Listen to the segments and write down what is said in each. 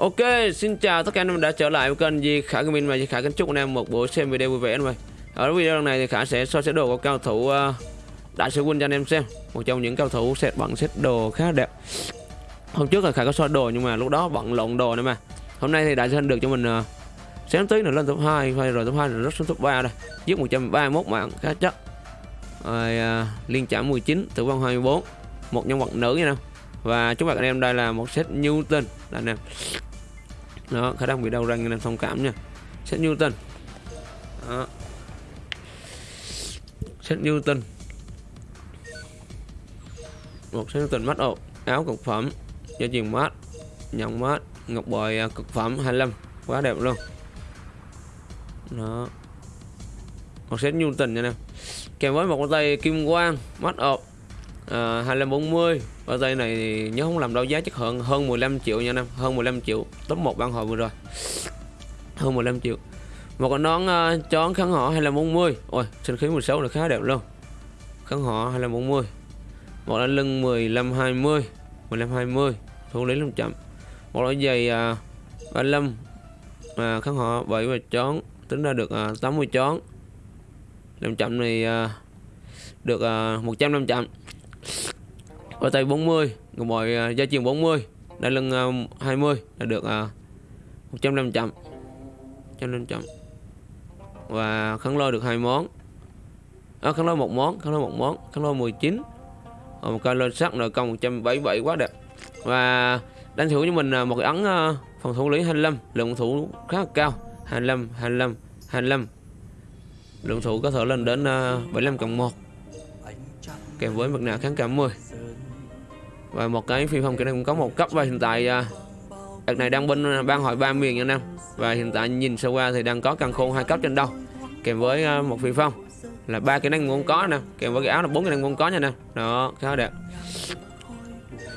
Ok, xin chào tất cả anh em đã trở lại với kênh Di Khả Gaming và Di Khả kính chúc anh em một buổi xem video vui vẻ anh em. Ở video lần này thì Khả sẽ so sánh đồ của cao thủ uh, Đại sư Quân cho anh em xem. Một trong những cao thủ set bằng set đồ khá đẹp. Hôm trước là Khả có so đồ nhưng mà lúc đó bận lộn đồ nữa mà. Hôm nay thì Đại sư anh được cho mình ờ, uh, sáng tí nữa lên top 2 rồi top 2 rồi rất xuống top 3 đây. Giết 131 mạng khá chắc. Rồi uh, liên chạm 19, tử vong 24. Một nhân vật nữ nha nè. Và chúc bạn anh em đây là một set Newton anh em đó, khả năng bị đau răng nên thông cảm nha. Set Newton. Đó. set Newton. Một set Newton mắt ộp áo cực phẩm dây chuyền mát nhận mát, ngọc bội à, cực phẩm 25 quá đẹp luôn. Đó. Một set Newton nha nè. Kèm với một con tay kim quang mắt ộp à, 2540 bao tay này thì nhớ không làm đâu giá chắc hơn hơn 15 triệu nha năm hơn 15 triệu top 1 ban hồi vừa rồi. Hơn 15 triệu. Một con nón uh, chón kháng họ 2540 ôi sinh khí 16 là khá đẹp luôn. Kháng họ 2540 một đai lưng 1520 1520 thủ lý 500 một đôi giày uh, 35 à, kháng họ 7 và chón tính ra được ờ, uh, 80 chón. 500 này uh, được uh, 100 500 ở tay 40 ngọc bội gia truyền 40 đai lưng à, 20 là được à, 150 chậm. 150 chậm. Và khăn lôi được hai món. À, Khăn lôi một món Khăn lôi một món Khăn lôi 19 và một cây lên sắt nội công 177 quá đẹp. Và đánh thủ cho mình một cái ấn à, phòng thủ lý 25 lượng thủ khá là cao. 25 25 25 lượng thủ có thể lên đến 75 cộng 1 kèm với mặt nạ kháng cảm 10 và một cái phi phong kỹ năng cũng có một cấp và hiện tại à, đợt này đang bên à, ban hội ba miền nha nam. Và hiện tại nhìn sơ qua thì đang có căn khôn hai cấp trên đầu, kèm với à, một phi phong là ba kỹ năng cũng có nè, kèm với cái áo là bốn kỹ năng cũng có nha nè đó, khá đẹp.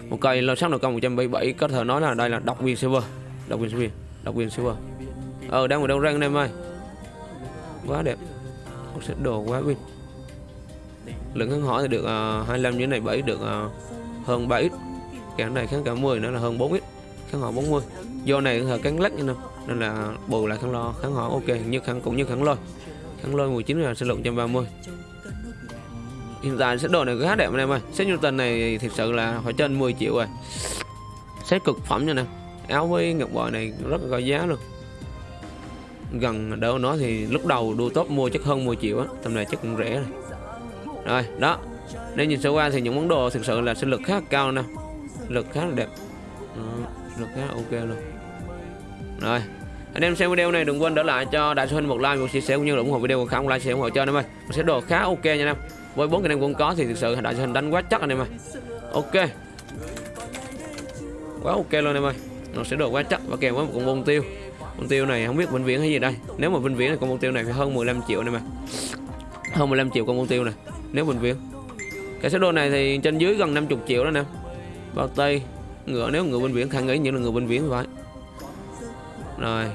Một cây lô sắc nội công 177 có thể nói là đây là độc quyền silver. Độc quyền silver, độc quyền silver. Ờ đang ở đâu răng anh em ơi? Quá đẹp. Một sẽ đồ quá win lượng kháng hỏi thì được uh, 25 như này 7 được uh, hơn 3 x cái này kháng cả 10 nữa là hơn 4 x kháng hỏi 40 do này là cắn lách nên nên là bù lại kháng lo kháng hỏi ok. Như kháng cũng như kháng lôi. Kháng lôi 19 là sẽ lượng 130 hiện tại sẽ đồ này khá đẹp anh em ơi. Set Newton này thật sự là phải trên 10 triệu rồi. Set cực phẩm nha nè. Áo với ngọc bội này rất là có giá luôn. Gần đâu nó thì lúc đầu đua top mua chắc hơn 10 triệu á. Tầm này chắc cũng rẻ rồi rồi đó. Nên nhìn sơ qua thì những món đồ thực sự là sinh lực khá cao nè. Lực khá là đẹp. Đó, lực khá là ok luôn. Rồi anh em xem video này đừng quên để lại cho đại sư huynh một like một chia sẻ cũng như là ủng hộ video của không like share ủng hộ cho anh em ơi. Một sẽ đồ khá ok nha anh em. Với bốn cái em cũng có thì thực sự đại sư huynh đánh quá chắc anh em ơi. Ok. Quá ok luôn anh em ơi. Nó sẽ đồ quá chắc và kèm với một con bông tiêu. Bông tiêu này không biết vĩnh viễn hay gì đây. Nếu mà vĩnh viễn thì con bông tiêu này phải hơn 15 triệu này mà hơn 15 triệu con bông tiêu này nếu vĩnh viên cái số đồ này thì trên dưới gần 50 triệu đó nè. Bao tay ngựa nếu ngựa bên viện khả nghĩ những là ngựa bên viện phải. Rồi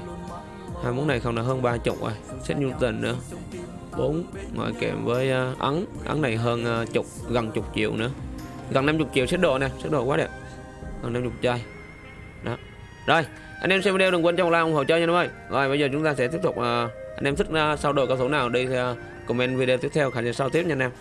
hai món này không là hơn ba chục rồi. Set Newton nữa. Bốn ngoại kèm với uh, ấn. Ấn này hơn uh, chục gần chục triệu nữa. Gần 50 triệu set đồ nè set đồ quá đẹp. Gần 50 chai. Đó. Rồi anh em xem video đừng quên cho một like ủng hộ chơi nha em ơi. Rồi bây giờ chúng ta sẽ tiếp tục uh, anh em thích uh, sau đồ cao thủ nào đi uh, comment video tiếp theo khả năng sau tiếp nha anh em.